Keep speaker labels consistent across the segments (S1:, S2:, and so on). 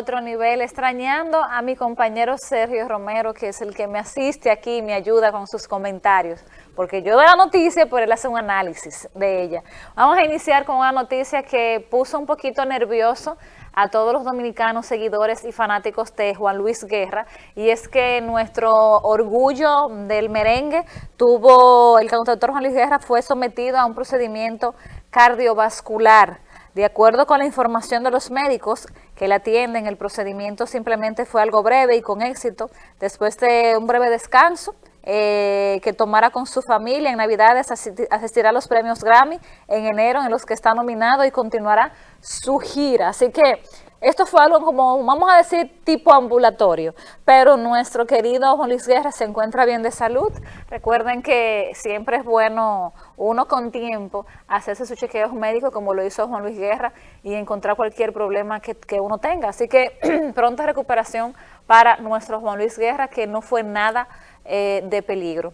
S1: otro nivel, extrañando a mi compañero Sergio Romero, que es el que me asiste aquí y me ayuda con sus comentarios, porque yo doy la noticia, pero él hace un análisis de ella. Vamos a iniciar con una noticia que puso un poquito nervioso a todos los dominicanos seguidores y fanáticos de Juan Luis Guerra y es que nuestro orgullo del merengue tuvo, el cantautor Juan Luis Guerra fue sometido a un procedimiento cardiovascular. De acuerdo con la información de los médicos que le atienden, el procedimiento simplemente fue algo breve y con éxito. Después de un breve descanso, eh, que tomara con su familia en Navidades, asistirá a los premios Grammy en enero en los que está nominado y continuará su gira. Así que esto fue algo como, vamos a decir, tipo ambulatorio, pero nuestro querido Juan Luis Guerra se encuentra bien de salud. Recuerden que siempre es bueno uno con tiempo hacerse sus chequeos médicos como lo hizo Juan Luis Guerra y encontrar cualquier problema que, uno tenga. Así que pronta recuperación para nuestro Juan Luis Guerra, que no fue nada eh, de peligro.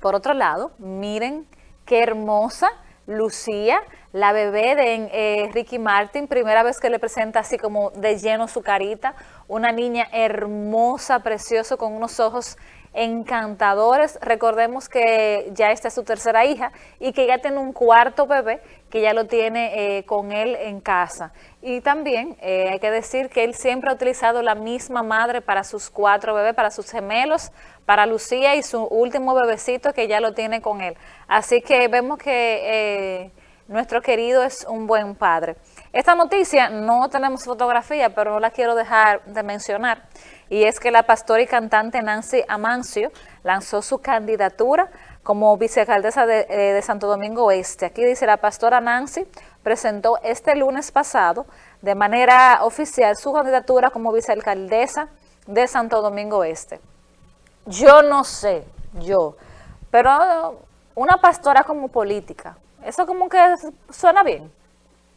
S1: Por otro lado, miren qué hermosa Lucía, la bebé de eh, Ricky Martin, primera vez que le presenta así como de lleno su carita, una niña hermosa, preciosa, con unos ojos encantadores. Recordemos que ya esta es su tercera hija y que ya tiene un cuarto bebé que ya lo tiene eh, con él en casa. Y también eh, hay que decir que él siempre ha utilizado la misma madre para sus cuatro bebés, para sus gemelos, para Lucía y su último bebecito que ya lo tiene con él. Así que vemos que eh, nuestro querido es un buen padre. Esta noticia no tenemos fotografía, pero no la quiero dejar de mencionar y es que la pastora y cantante Nancy Amancio lanzó su candidatura como vicealcaldesa de, eh, de, Santo Domingo Oeste. Aquí dice, la pastora Nancy presentó este lunes pasado de manera oficial su candidatura como vicealcaldesa de Santo Domingo Oeste. Yo no sé, yo, pero una pastora como política, eso como que suena bien.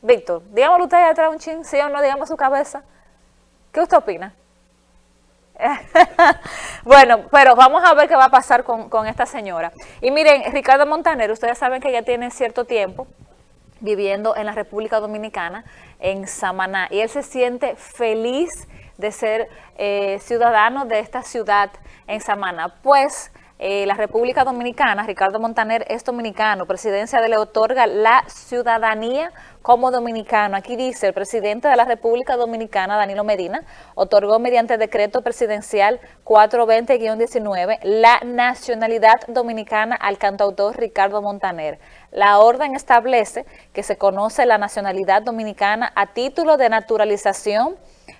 S1: Víctor, dígamelo usted atrás un chin, sí o no, digamos su cabeza. ¿Qué usted opina? bueno, pero vamos a ver qué va a pasar con, esta señora. Y miren, Ricardo Montaner, ustedes saben que ya tiene cierto tiempo viviendo en la República Dominicana, en Samaná, y él se siente feliz de ser eh, ciudadano de esta ciudad en Samaná, pues eh, la República Dominicana, Ricardo Montaner es dominicano, presidencia le otorga la ciudadanía como dominicano. Aquí dice, el presidente de la República Dominicana, Danilo Medina, otorgó mediante decreto presidencial 420-19 la nacionalidad dominicana al cantautor Ricardo Montaner. La orden establece que se conoce la nacionalidad dominicana a título de naturalización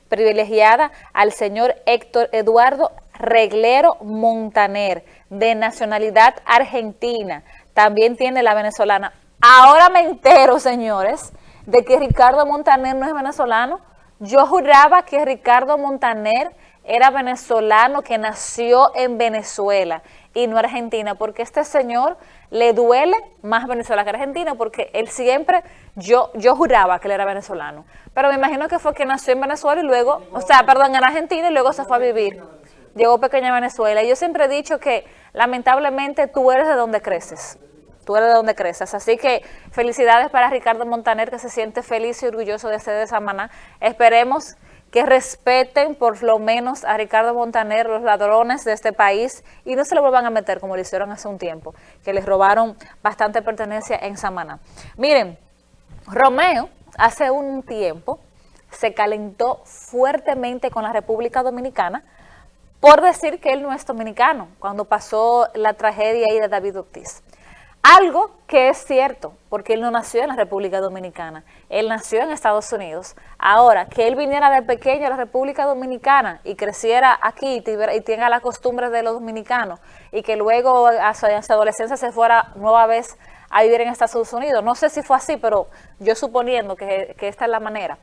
S1: privilegiada al señor Héctor Eduardo Reglero Montaner, de nacionalidad argentina. También tiene la venezolana. Ahora me entero, señores, de que Ricardo Montaner no es venezolano. Yo juraba que Ricardo Montaner era venezolano que nació en Venezuela y no Argentina, porque este señor le duele más Venezuela que Argentina, porque él siempre, yo, yo juraba que él era venezolano, pero me imagino que fue que nació en Venezuela y luego, o sea, perdón, en Argentina y luego se fue a vivir llegó pequeña Venezuela. Y yo siempre he dicho que lamentablemente tú eres de donde creces. Tú eres de donde creces. Así que felicidades para Ricardo Montaner que se siente feliz y orgulloso de ser de Samaná. Esperemos que respeten por lo menos a Ricardo Montaner, los ladrones de este país, y no se lo vuelvan a meter como lo hicieron hace un tiempo, que les robaron bastante pertenencia en Samaná. Miren, Romeo hace un tiempo se calentó fuertemente con la República Dominicana por decir que él no es dominicano, cuando pasó la tragedia ahí de David Ortiz. Algo que es cierto, porque él no nació en la República Dominicana, él nació en Estados Unidos. Ahora, que él viniera de pequeño a la República Dominicana y creciera aquí y tenga las costumbres de los dominicanos y que luego a su, adolescencia se fuera nueva vez a vivir en Estados Unidos. No sé si fue así, pero yo suponiendo que, que esta es la manera.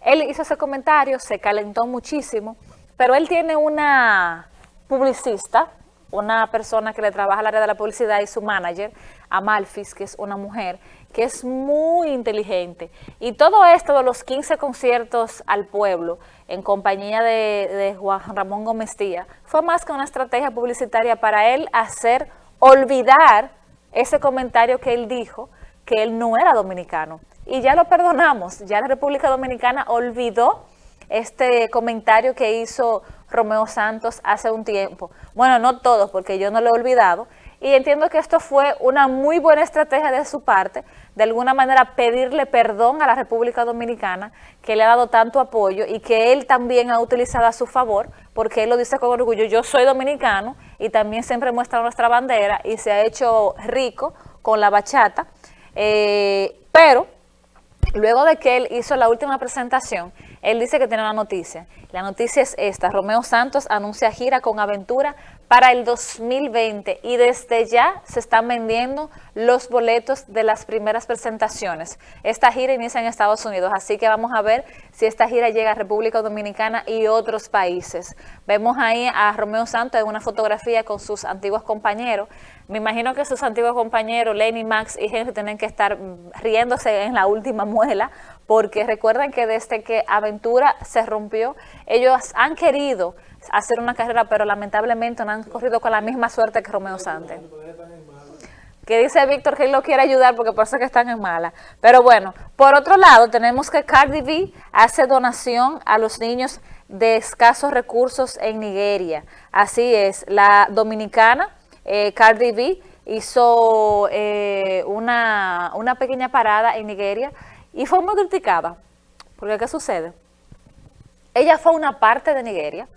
S1: Él hizo ese comentario, se calentó muchísimo pero él tiene una publicista, una persona que le trabaja al área de la publicidad y su manager, Amalfis, que es una mujer, que es muy inteligente. Y todo esto de los 15 conciertos al pueblo, en compañía de, Juan Ramón Gómez Díaz, fue más que una estrategia publicitaria para él hacer olvidar ese comentario que él dijo, que él no era dominicano. Y ya lo perdonamos, ya la República Dominicana olvidó este comentario que hizo Romeo Santos hace un tiempo. Bueno, no todos, porque yo no lo he olvidado, y entiendo que esto fue una muy buena estrategia de su parte, de alguna manera pedirle perdón a la República Dominicana, que le ha dado tanto apoyo y que él también ha utilizado a su favor, porque él lo dice con orgullo, yo soy dominicano y también siempre muestra nuestra bandera y se ha hecho rico con la bachata, eh, pero luego de que él hizo la última presentación, él dice que tiene una noticia. La noticia es esta, Romeo Santos anuncia gira con Aventura para el 2020 y desde ya se están vendiendo los boletos de las primeras presentaciones. Esta gira inicia en Estados Unidos, así que vamos a ver si esta gira llega a República Dominicana y otros países. Vemos ahí a Romeo Santos en una fotografía con sus antiguos compañeros. Me imagino que sus antiguos compañeros, Lenny, Max y Henry, tienen que estar riéndose en la última muela, porque recuerden que desde que Aventura se rompió, ellos han querido hacer una carrera, pero lamentablemente no han corrido con la misma suerte que Romeo Santos. Que dice Víctor que él lo quiere ayudar porque parece que están en mala. Pero bueno, por otro lado, tenemos que Cardi B hace donación a los niños de escasos recursos en Nigeria. Así es, la dominicana eh, Cardi B hizo eh, una, una pequeña parada en Nigeria y fue muy criticada. Porque ¿qué sucede? Ella fue a una parte de Nigeria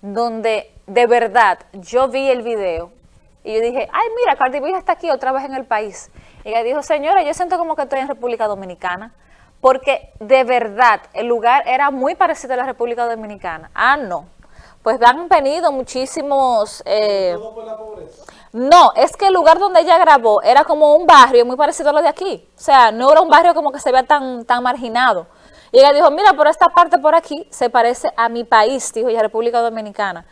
S1: donde de verdad yo vi el video y yo dije, ay mira, Cardi B está aquí otra vez en el país. Y ella dijo, señora, yo siento como que estoy en República Dominicana, porque de verdad el lugar era muy parecido a la República Dominicana. Ah, no. Pues han venido muchísimos... Eh, no, es que el lugar donde ella grabó era como un barrio muy parecido a lo de aquí. O sea, no era un barrio como que se vea tan, tan marginado. Y ella dijo, mira, por esta parte por aquí se parece a mi país, dijo ella, República Dominicana.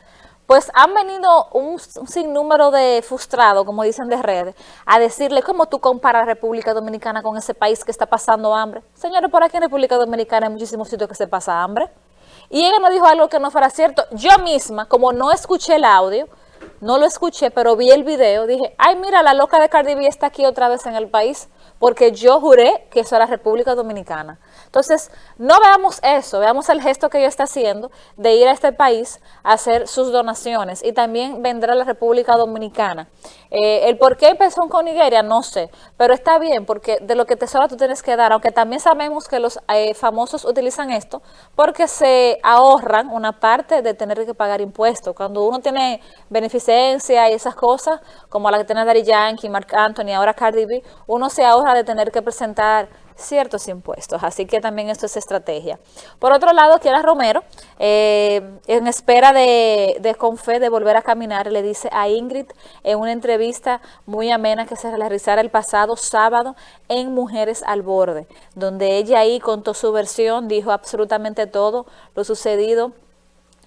S1: Pues han venido un, sinnúmero de frustrados, como dicen de redes, a decirle, ¿cómo tú comparas República Dominicana con ese país que está pasando hambre? Señores, por aquí en República Dominicana hay muchísimos sitios que se pasa hambre. Y ella no dijo algo que no fuera cierto. Yo misma, como no escuché el audio, no lo escuché, pero vi el video, dije, ay, mira, la loca de Cardi B está aquí otra vez en el país, porque yo juré que eso era República Dominicana. Entonces, no veamos eso, veamos el gesto que ella está haciendo de ir a este país a hacer sus donaciones y también vendrá la República Dominicana. Eh, el por qué empezó con Nigeria, no sé, pero está bien porque de lo que te sobra tú tienes que dar, aunque también sabemos que los eh, famosos utilizan esto porque se ahorran una parte de tener que pagar impuestos. Cuando uno tiene beneficencia y esas cosas, como la que tiene Daddy Yankee, Mark Anthony, ahora Cardi B, uno se ahorra de tener que presentar ciertos impuestos, así que también esto es estrategia. Por otro lado, Kiara Romero, eh, en espera de, de Confe de volver a caminar, le dice a Ingrid en una entrevista muy amena que se realizara el pasado sábado en Mujeres al Borde, donde ella ahí contó su versión, dijo absolutamente todo lo sucedido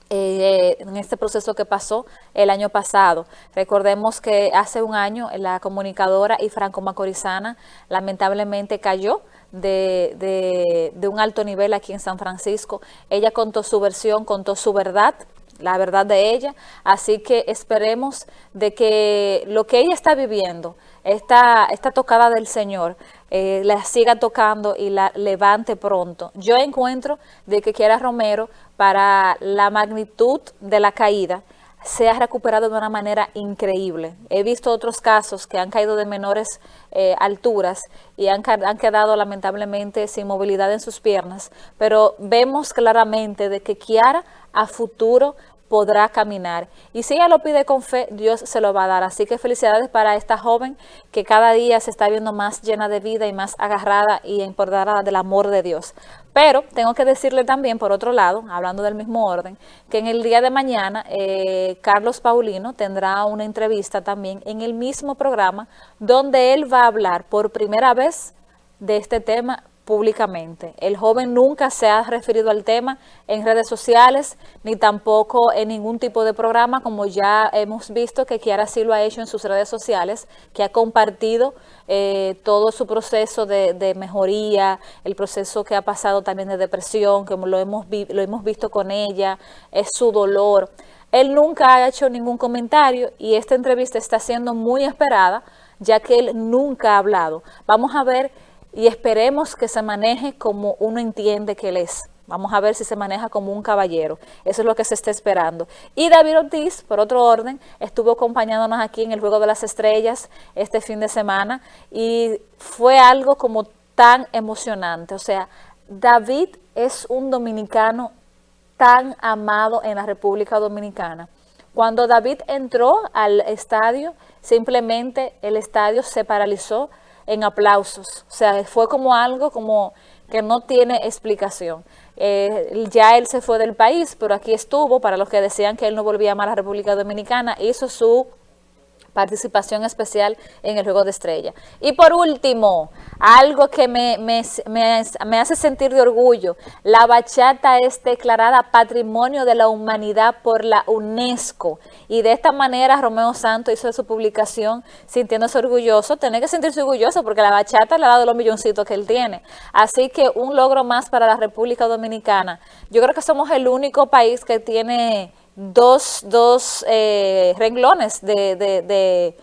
S1: eh, en este proceso que pasó el año pasado. Recordemos que hace un año la comunicadora y franco-macorizana lamentablemente cayó de, un alto nivel aquí en San Francisco. Ella contó su versión, contó su verdad, la verdad de ella, así que esperemos de que lo que ella está viviendo, esta, esta tocada del Señor, eh, la siga tocando y la levante pronto. Yo encuentro de que quiera Romero para la magnitud de la caída, se ha recuperado de una manera increíble. He visto otros casos que han caído de menores eh, alturas y han, han, quedado lamentablemente sin movilidad en sus piernas, pero vemos claramente de que Kiara a futuro podrá caminar. Y si ella lo pide con fe, Dios se lo va a dar. Así que felicidades para esta joven que cada día se está viendo más llena de vida y más agarrada y empoderada del amor de Dios. Pero tengo que decirle también, por otro lado, hablando del mismo orden, que en el día de mañana eh, Carlos Paulino tendrá una entrevista también en el mismo programa donde él va a hablar por primera vez de este tema públicamente. El joven nunca se ha referido al tema en redes sociales, ni tampoco en ningún tipo de programa, como ya hemos visto que Kiara sí lo ha hecho en sus redes sociales, que ha compartido eh, todo su proceso de, mejoría, el proceso que ha pasado también de depresión, como lo hemos, lo hemos visto con ella, es su dolor. Él nunca ha hecho ningún comentario y esta entrevista está siendo muy esperada, ya que él nunca ha hablado. Vamos a ver y esperemos que se maneje como uno entiende que él es. Vamos a ver si se maneja como un caballero. Eso es lo que se está esperando. Y David Ortiz, por otro orden, estuvo acompañándonos aquí en el Juego de las Estrellas este fin de semana y fue algo como tan emocionante. O sea, David es un dominicano tan amado en la República Dominicana. Cuando David entró al estadio, simplemente el estadio se paralizó en aplausos. O sea, fue como algo como que no tiene explicación. Eh, ya él se fue del país, pero aquí estuvo, para los que decían que él no volvía a la República Dominicana, hizo su participación especial en el Juego de Estrella. Y por último, algo que me, me, hace sentir de orgullo, la bachata es declarada Patrimonio de la Humanidad por la UNESCO. Y de esta manera Romeo Santos hizo su publicación sintiéndose orgulloso, tiene que sentirse orgulloso porque la bachata le ha dado los milloncitos que él tiene. Así que un logro más para la República Dominicana. Yo creo que somos el único país que tiene dos, dos eh, renglones de,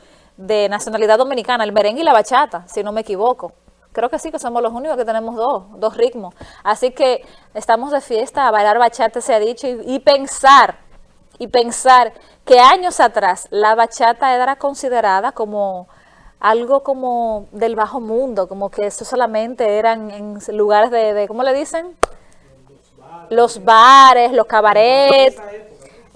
S1: nacionalidad dominicana, el merengue y la bachata, si no me equivoco. Creo que sí, que somos los únicos que tenemos dos, dos ritmos. Así que estamos de fiesta, a bailar bachata se ha dicho, y, pensar, y pensar que años atrás la bachata era considerada como algo como del bajo mundo, como que eso solamente eran en lugares de, de ¿cómo le dicen? Los bares, los cabarets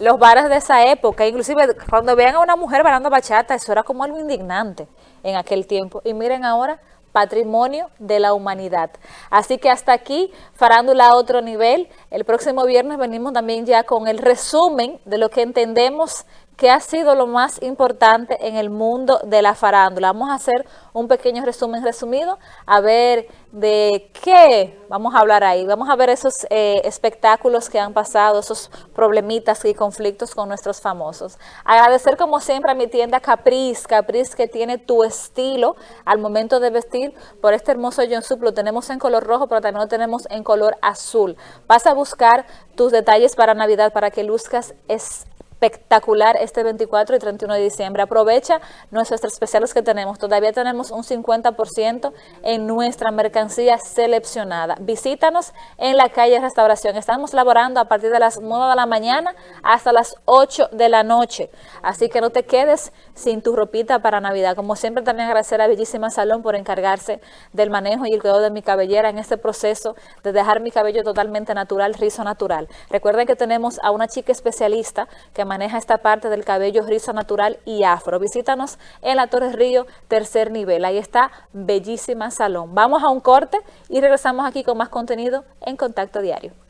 S1: los bares de esa época, inclusive cuando vean a una mujer bailando bachata, eso era como algo indignante en aquel tiempo. Y miren ahora, patrimonio de la humanidad. Así que hasta aquí, farándula a otro nivel. El próximo viernes venimos también ya con el resumen de lo que entendemos ¿Qué ha sido lo más importante en el mundo de la farándula? Vamos a hacer un pequeño resumen resumido, a ver de qué vamos a hablar ahí. Vamos a ver esos eh, espectáculos que han pasado, esos problemitas y conflictos con nuestros famosos. Agradecer como siempre a mi tienda Caprice, Caprice que tiene tu estilo al momento de vestir por este hermoso jumpsuit. Lo tenemos en color rojo, pero también lo tenemos en color azul. Vas a buscar tus detalles para Navidad para que luzcas es espectacular este 24 y 31 de diciembre. Aprovecha nuestros especiales que tenemos. Todavía tenemos un 50% en nuestra mercancía seleccionada. Visítanos en la calle Restauración. Estamos laborando a partir de las 9 de la mañana hasta las 8 de la noche. Así que no te quedes sin tu ropita para Navidad. Como siempre también agradecer a Bellísima Salón por encargarse del manejo y el cuidado de mi cabellera en este proceso de dejar mi cabello totalmente natural, rizo natural. Recuerden que tenemos a una chica especialista que maneja esta parte del cabello rizo natural y afro. Visítanos en la Torre Río, tercer nivel. Ahí está Bellísima Salón. Vamos a un corte y regresamos aquí con más contenido en Contacto Diario.